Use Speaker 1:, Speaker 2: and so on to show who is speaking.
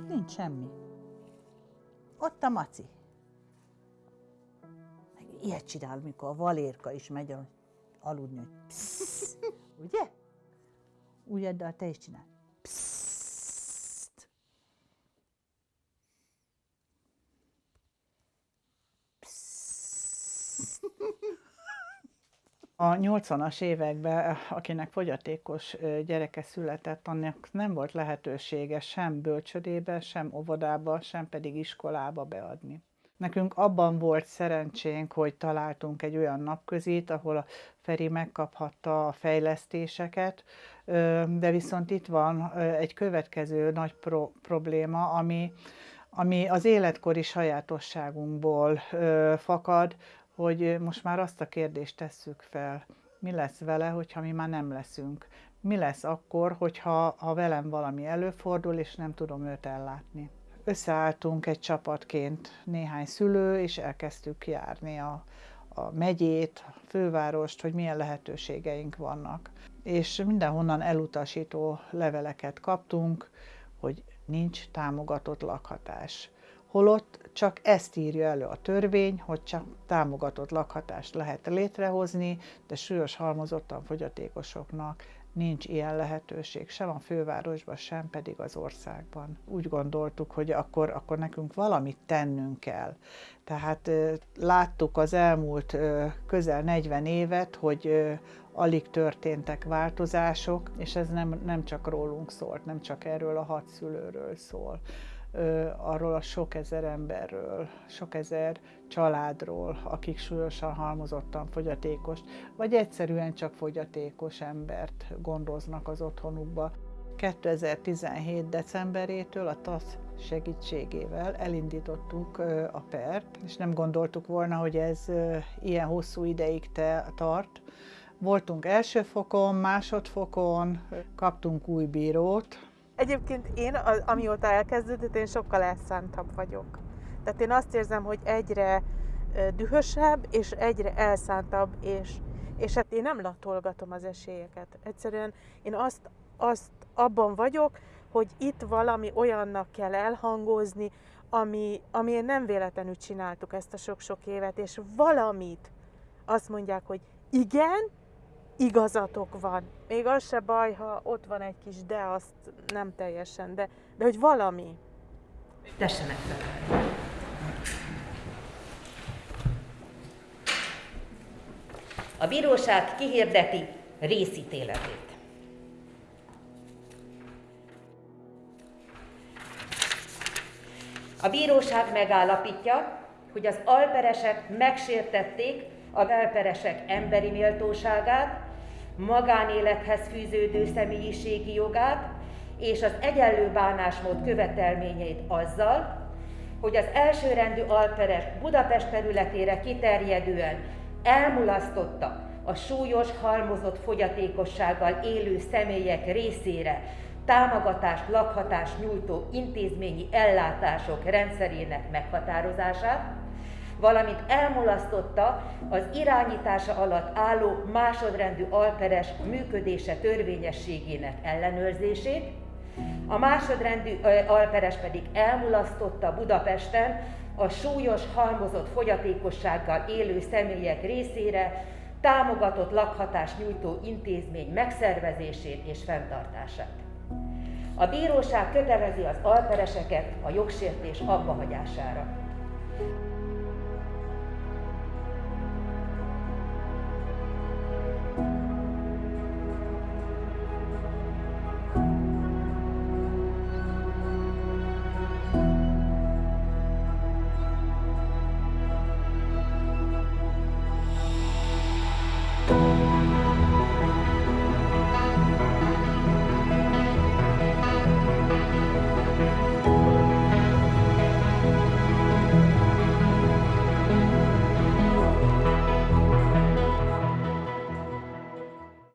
Speaker 1: nincs semmi. Ott a maci. Meg ilyet csinál, mikor a valérka is megy a- aludni, hogy pssz, ugye? Úgy eddel te is csinál. Pszt. A 80-as években, akinek fogyatékos ö, gyereke született, annak nem volt lehetősége sem bölcsödébe, sem óvodába, sem pedig iskolába beadni. Nekünk abban volt szerencsénk, hogy találtunk egy olyan napközit, ahol a Feri megkaphatta a fejlesztéseket, de viszont itt van egy következő nagy pro- probléma, ami, ami az életkori sajátosságunkból fakad, hogy most már azt a kérdést tesszük fel, mi lesz vele, hogyha mi már nem leszünk? Mi lesz akkor, hogyha ha velem valami előfordul, és nem tudom őt ellátni? Összeálltunk egy csapatként néhány szülő, és elkezdtük járni a, a megyét, a fővárost, hogy milyen lehetőségeink vannak. És mindenhonnan elutasító leveleket kaptunk, hogy nincs támogatott lakhatás. Holott csak ezt írja elő a törvény, hogy csak támogatott lakhatást lehet létrehozni, de súlyos halmozottan fogyatékosoknak nincs ilyen lehetőség, sem a fővárosban, sem pedig az országban. Úgy gondoltuk, hogy akkor, akkor nekünk valamit tennünk kell. Tehát láttuk az elmúlt közel 40 évet, hogy alig történtek változások, és ez nem, nem csak rólunk szólt, nem csak erről a hat szülőről szól arról a sok ezer emberről, sok ezer családról, akik súlyosan halmozottan fogyatékos, vagy egyszerűen csak fogyatékos embert gondoznak az otthonukba. 2017. decemberétől a TASZ segítségével elindítottuk a pert, és nem gondoltuk volna, hogy ez ilyen hosszú ideig te, tart. Voltunk első fokon, másodfokon, kaptunk új bírót,
Speaker 2: Egyébként én, amióta elkezdődött, én sokkal elszántabb vagyok. Tehát én azt érzem, hogy egyre dühösebb, és egyre elszántabb, és, és hát én nem latolgatom az esélyeket. Egyszerűen én azt, azt abban vagyok, hogy itt valami olyannak kell elhangozni, ami, ami nem véletlenül csináltuk ezt a sok-sok évet, és valamit azt mondják, hogy igen, igazatok van. Még az se baj, ha ott van egy kis de, azt nem teljesen, de, de hogy valami.
Speaker 3: Tessenek fel. A bíróság kihirdeti részítéletét. A bíróság megállapítja, hogy az alperesek megsértették a belperesek emberi méltóságát, magánélethez fűződő személyiségi jogát és az egyenlő bánásmód követelményeit azzal, hogy az elsőrendű alperes Budapest területére kiterjedően elmulasztotta a súlyos halmozott fogyatékossággal élő személyek részére támogatást, lakhatást nyújtó intézményi ellátások rendszerének meghatározását, valamint elmulasztotta az irányítása alatt álló másodrendű alperes működése törvényességének ellenőrzését, a másodrendű alperes pedig elmulasztotta Budapesten a súlyos halmozott fogyatékossággal élő személyek részére támogatott lakhatást nyújtó intézmény megszervezését és fenntartását. A bíróság kötelezi az alpereseket a jogsértés abbahagyására.